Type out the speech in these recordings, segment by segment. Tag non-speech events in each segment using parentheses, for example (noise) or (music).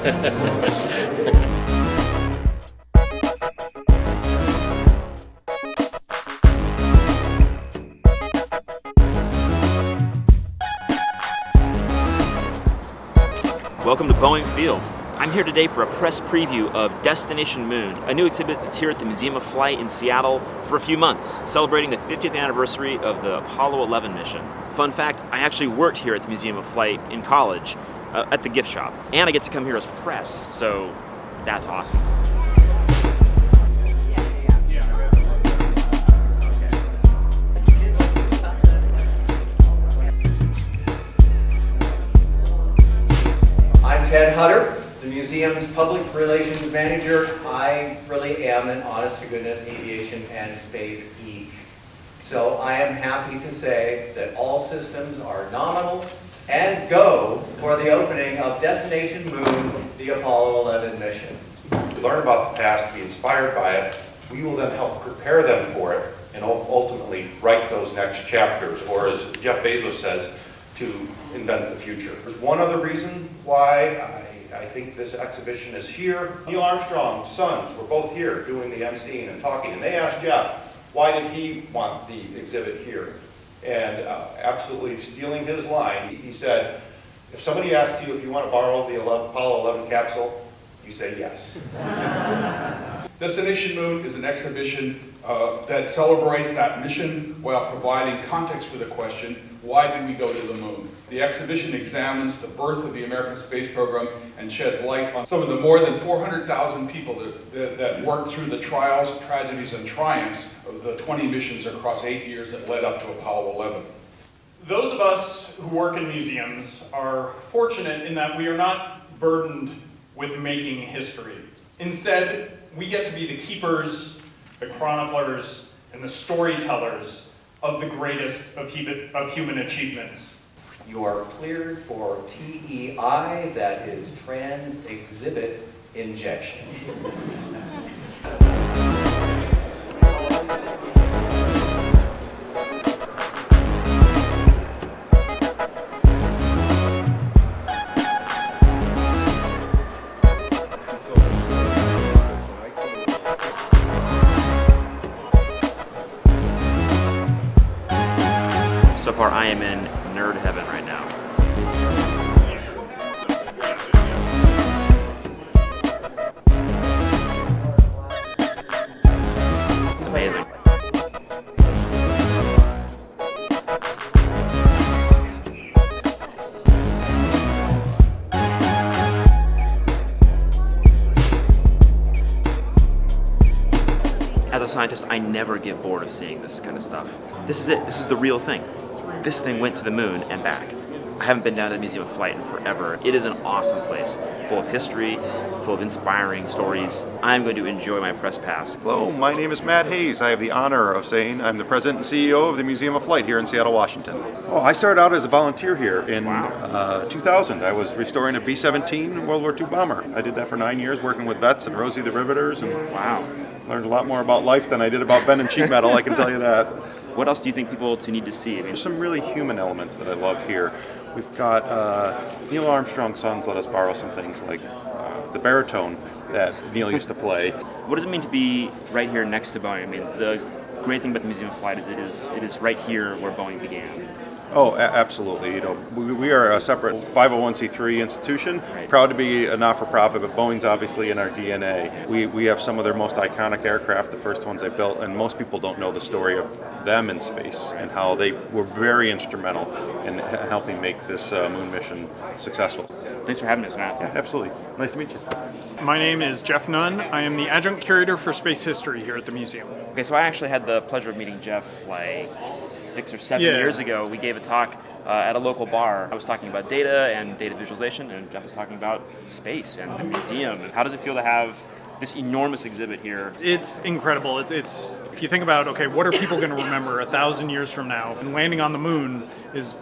Welcome to Boeing Field. I'm here today for a press preview of Destination Moon, a new exhibit that's here at the Museum of Flight in Seattle for a few months, celebrating the 50th anniversary of the Apollo 11 mission. Fun fact, I actually worked here at the Museum of Flight in college, uh, at the gift shop, and I get to come here as press, so that's awesome. I'm Ted Huetter, the museum's public relations manager. I really am an honest to goodness aviation and space geek. So I am happy to say that all systems are nominal and go for the opening of Destination Moon, the Apollo 11 mission. To learn about the past, be inspired by it, we will then help prepare them for it and ultimately write those next chapters, or as Jeff Bezos says, to invent the future. There's one other reason why I, I think this exhibition is here. Neil Armstrong's sons were both here doing the emceeing and talking, and they asked Jeff, why did he want the exhibit here? And uh, absolutely stealing his line, he- said, if somebody asked you if you want to borrow the 11 Apollo 11 capsule, you say yes. (laughs) Destination Moon is an exhibition uh, that celebrates that mission while providing context for the question, why did we go to the moon? The exhibition examines the birth of the American space program and sheds light on some of the more than 400,000 people that, that, that worked through the trials, tragedies, and triumphs the 20 missions across eight years that led up to Apollo 11. Those of us who work in museums are fortunate in that we are not burdened with making history. Instead, we get to be the keepers, the chroniclers, and the storytellers of the greatest of, of human achievements. You are cleared for TEI, that is Trans Exhibit Injection. (laughs) So far, I am in nerd heaven right now. Scientist, I never get bored of seeing this kind of stuff. This is it. This is the real thing. This thing went to the moon and back. I haven't been down to the Museum of Flight in forever. It is an awesome place, full of history, full of inspiring stories. I'm going to enjoy my press pass. Hello, my name is Matt Hayes. I have the honor of saying I'm the president and CEO of the Museum of Flight here in Seattle, Washington. Oh, I started out as a volunteer here in uh, 2000. I was restoring a B-17 World War II bomber. I did that for nine years, working with vets and Rosie the Riveters, and Wow. Learned a lot more about life than I did about Ben and sheet metal. I can tell you that. What else do you think people to need to see? I mean, There's some really human elements that I love here. We've got uh, Neil Armstrong's sons let us borrow some things like uh, the baritone that Neil used to play. what does it mean to be right here next to Boeing? I mean, the great thing about the Museum of Flight is it is it is right here where Boeing began. Oh, absolutely. You know, we, we are a separate 501c3 institution, Right. proud to be a not-for-profit, but Boeing's obviously in our DNA. We, we have some of their most iconic aircraft, the first ones they built, and most people don't know the story of them in space and how they were very instrumental in helping make this uh, moon mission successful. Thanks for having us, Matt. Yeah, absolutely. Nice to meet you. My name is Geoff Nunn. I am the adjunct curator for space history here at the museum. Okay, so I actually had the pleasure of meeting Geoff like six or seven Yeah. years ago. We gave a talk uh, at a local bar. I was talking about data and data visualization, and Geoff was talking about space and the museum. And How does it feel to have this enormous exhibit here? It's incredible. It's, it's if you think about okay, what are people going to remember a thousand years from now? And landing on the moon is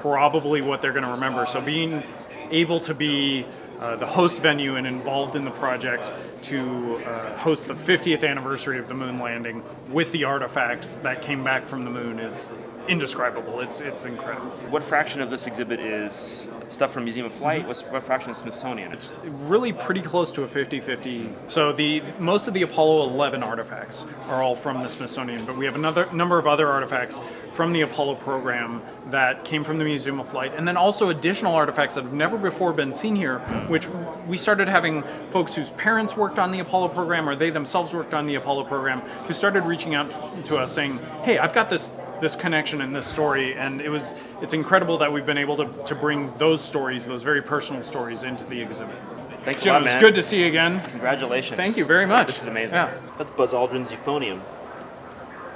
probably what they're going to remember. So being able to be uh, the host venue and involved in the project to uh, host the 50th anniversary of the moon landing with the artifacts that came back from the moon is indescribable. It's it's incredible. What fraction of this exhibit is stuff from Museum of Flight? What's, what fraction is Smithsonian? It's really pretty close to a 50-50. So the most of the Apollo 11 artifacts are all from the Smithsonian, but we have another number of other artifacts from the Apollo program that came from the Museum of Flight, and then also additional artifacts that have never before been seen here, which we started having folks whose parents worked on the Apollo program or they themselves worked on the Apollo program who started reaching out to us saying, hey, I've got this this connection and this story and it was it's incredible that we've been able to, to bring those stories those very personal stories into the exhibit Thanks Jim, a lot, it's good to see you again Congratulations. Thank you very much. This is amazing. Yeah. That's Buzz Aldrin's euphonium.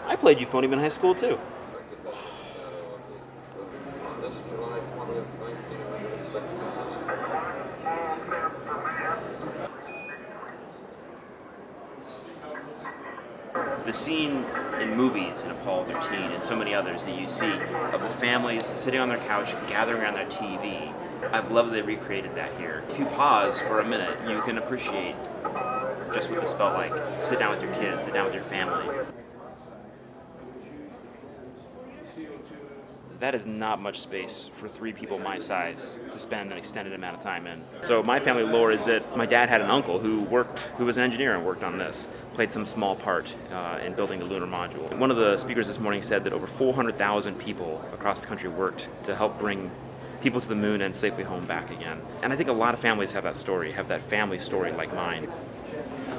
I played euphonium in high school too. The scene in movies in Apollo 13 and so many others that you see of the families sitting on their couch gathering around their TV, I've loved that they recreated that here. If you pause for a minute, you can appreciate just what this felt like. Sit down with your kids, sit down with your family. That is not much space for three people my size to spend an extended amount of time in. So my family lore is that my dad had an uncle who worked, who was an engineer and worked on this, played some small part uh, in building the lunar module. One of the speakers this morning said that over 400,000 people across the country worked to help bring people to the moon and safely home back again. And I think a lot of families have that story, have that family story like mine.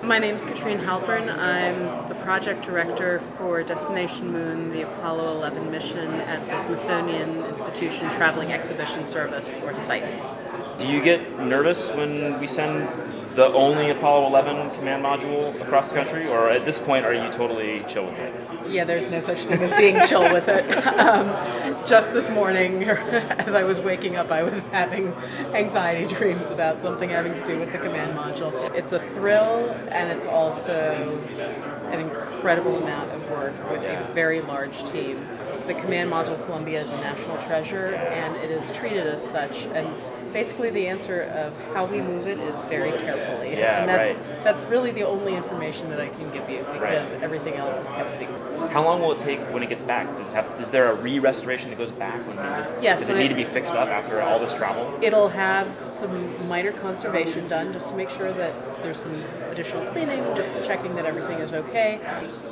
My name is Katrine Halpern. I'm the project director for Destination Moon, the Apollo 11 mission at the Smithsonian Institution Traveling Exhibition Service, or SITES. Do you get nervous when we send the only Apollo 11 command module across the country, or at this point are you totally chill with it? Yeah, there's no such thing as being chill with it. (laughs) Um, just this morning, (laughs) as I was waking up, I was having anxiety dreams about something having to do with the command module. It's a thrill, and it's also an incredible amount of work with a very large team. The command module Columbia is a national treasure, and it is treated as such. And basically, the answer of how we move it is very carefully. Yeah, and that's right. that's really the only information that I can give you because everything else is kept secret. How long will it take when it gets back? Does, it have, is there a re-restoration that goes back? When does, Yes, Does it need it- to be fixed up after all this travel? It'll have some minor conservation done just to make sure that there's some additional cleaning, just checking that everything is okay.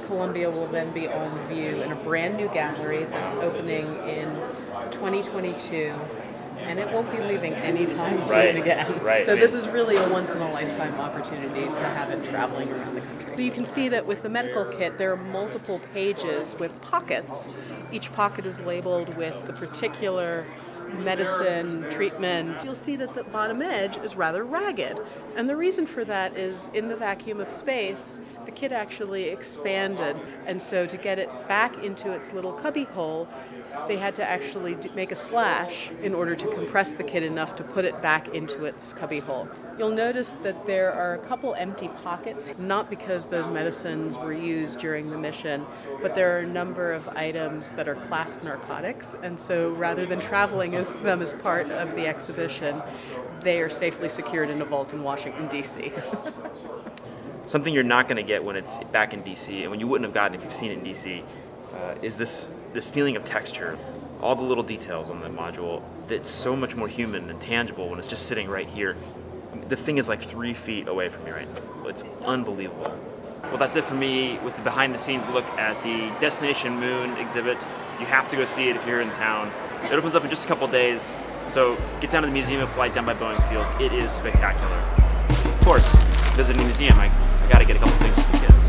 Columbia will then be on view in a brand new gallery that's opening in 2022. And it won't be leaving anytime soon Right, again. right. So this is really a once in a lifetime opportunity to have it traveling around the country. So you can see that with the medical kit, there are multiple pages with pockets. Each pocket is labeled with the particular medicine, treatment, you'll see that the bottom edge is rather ragged. And the reason for that is in the vacuum of space, the kit actually expanded. And so to get it back into its little cubby hole, they had to actually make a slash in order to compress the kit enough to put it back into its cubby hole. You'll notice that there are a couple empty pockets, not because those medicines were used during the mission, but there are a number of items that are classed narcotics, and so rather than traveling as them as part of the exhibition, they are safely secured in a vault in Washington, D.C. (laughs) Something you're not going to get when it's back in DC, and when you wouldn't have gotten if you've seen it in DC, uh, is this this feeling of texture. All the little details on the module that's so much more human and tangible when it's just sitting right here. The thing is like three feet away from me right now. It's unbelievable. Well, that's it for me with the behind the scenes look at the Destination Moon exhibit. You have to go see it if you're in town. It opens up in just a couple days, so get down to the Museum of Flight down by Boeing Field. It is spectacular. Of course, visiting the museum, I, I gotta get a couple things for the kids.